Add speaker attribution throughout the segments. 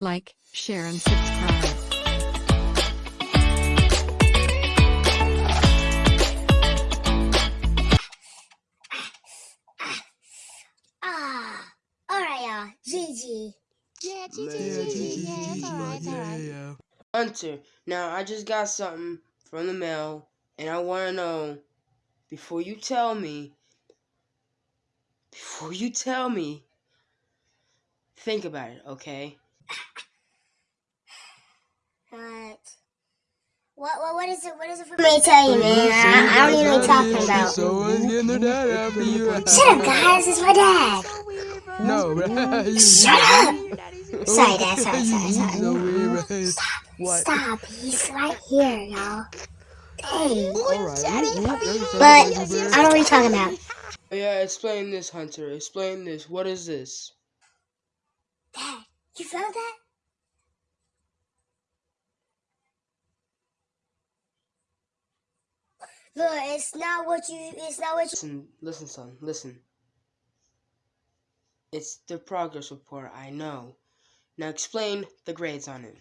Speaker 1: Like, share and subscribe.
Speaker 2: Ah, all right, y'all. GG.
Speaker 3: Yeah,
Speaker 4: Yeah, GG,
Speaker 3: Yeah, it's alright, it's alright.
Speaker 4: yeah.
Speaker 5: Hunter, now I just got something from the mail, and I want to know before you tell me, before you tell me, think about it, okay?
Speaker 2: What? What? What? What is it? What is it for me to tell you, man? I, I don't even know what you're talking about.
Speaker 4: Someone's getting their dad after you.
Speaker 2: Shut up, guys. It's my dad.
Speaker 3: So weird, bro.
Speaker 4: No, right?
Speaker 2: Shut up.
Speaker 3: Your daddy's here.
Speaker 2: Sorry, Dad. Sorry, sorry, sorry.
Speaker 4: So weird, right? What?
Speaker 2: Stop. He's right here, y'all. Hey.
Speaker 4: Alright.
Speaker 2: But I don't know what you're talking about.
Speaker 5: Yeah, explain this, Hunter. Explain this. What is this?
Speaker 2: Dad, you found that? Look, it's not what you. It's not what you.
Speaker 5: Listen, listen, son. Listen. It's the progress report. I know. Now explain the grades on it.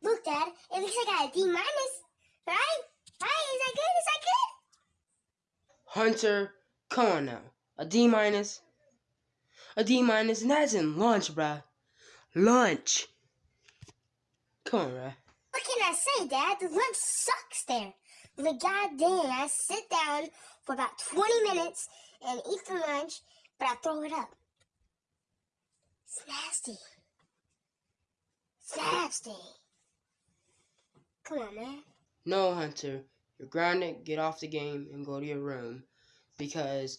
Speaker 2: Look, Dad. It looks like I got a D minus, right? Right? Is that good? Is that good?
Speaker 5: Hunter, come on now. A D minus? A D minus, and that's in lunch, bruh. Lunch. Come on, bruh.
Speaker 2: What can I say, Dad? The lunch sucks there. The goddamn, I sit down for about 20 minutes and eat the lunch, but I throw it up. It's nasty. It's nasty. Come on, man.
Speaker 5: No, Hunter. You're grounded. Get off the game and go to your room. Because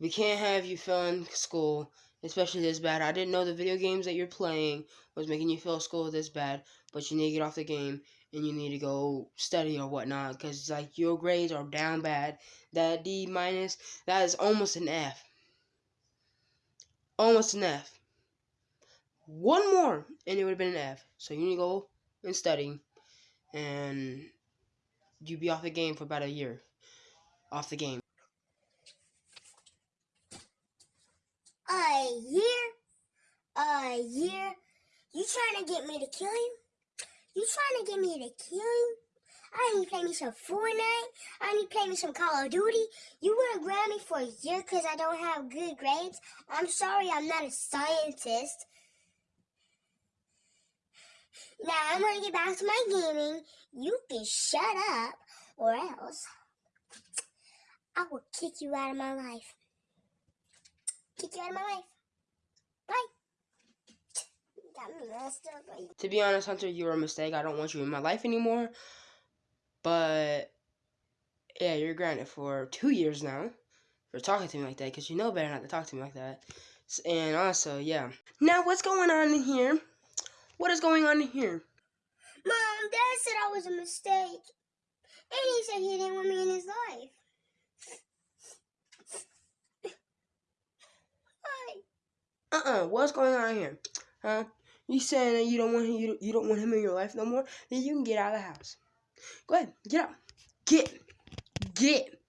Speaker 5: we can't have you failing school, especially this bad. I didn't know the video games that you're playing was making you feel school this bad, but you need to get off the game and you need to go study or whatnot. Because, like, your grades are down bad. That D minus, that is almost an F. Almost an F. One more, and it would have been an F. So you need to go and study. And you be off the game for about a year. Off the game.
Speaker 2: A year? A year? You trying to get me to kill you? You trying to get me to kill you? I need to play me some Fortnite. I need to play me some Call of Duty. You want to ground me for a year because I don't have good grades? I'm sorry, I'm not a scientist. Now I'm going to get back to my gaming. You can shut up or else I will kick you out of my life. Kick you out of my life. Bye. Got me messed up. Like,
Speaker 5: To be honest, Hunter, you were a mistake. I don't want you in my life anymore. But, yeah, you're grounded for two years now for talking to me like that because you know better not to talk to me like that. And also, yeah. Now, what's going on in here? What is going on in here?
Speaker 2: Mom, Dad said I was a mistake. And he said he didn't want me in his life. Why?
Speaker 5: Uh-uh. What's going on here? Huh? You saying that you don't want him, you, you don't want him in your life no more? Then you can get out of the house. Go ahead, get out. Get, get.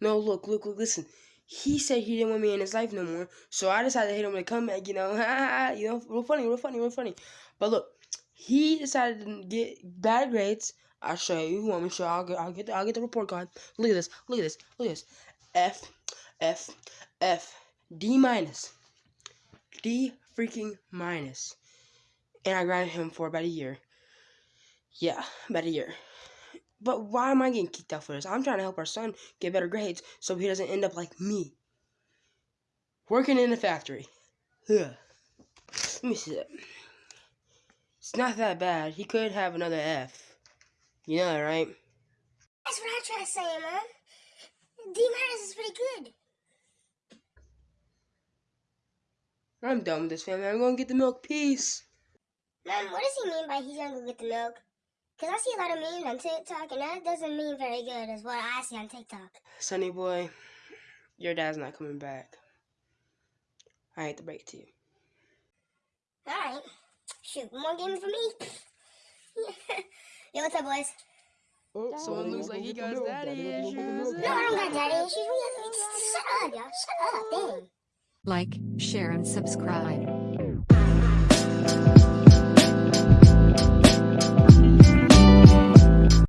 Speaker 5: No, look, look, look. Listen. He said he didn't want me in his life no more, so I decided to hit him with a comeback. You know, you know, real funny, real funny, real funny. But look, he decided to get bad grades. I'll show you. You want me to show? I'll get, I'll get, the, I'll get the report card. Look at this. Look at this. Look at this. F, F, F, D minus. D freaking minus. And I grounded him for about a year. Yeah, about a year. But why am I getting kicked out for this? I'm trying to help our son get better grades so he doesn't end up like me. Working in a factory. Ugh. Let me see that. It's not that bad. He could have another F. You know that, right?
Speaker 2: That's what I try to say, Mom. D minus is pretty good.
Speaker 5: I'm done with this family. I'm gonna get the milk. Peace.
Speaker 2: Mom, what does he mean by he's gonna go get the milk? Because I see a lot of memes on TikTok, and that doesn't mean very good, is what I see on TikTok.
Speaker 5: Sonny boy, your dad's not coming back. I hate to break it to you.
Speaker 2: Alright. Shoot, more games for me? Yo, what's up, boys?
Speaker 4: Oh,
Speaker 5: Someone looks like he got his daddy issues.
Speaker 2: No, I don't got daddy issues. We got, shut up, y'all. Shut up, dang.
Speaker 1: Like, share and subscribe.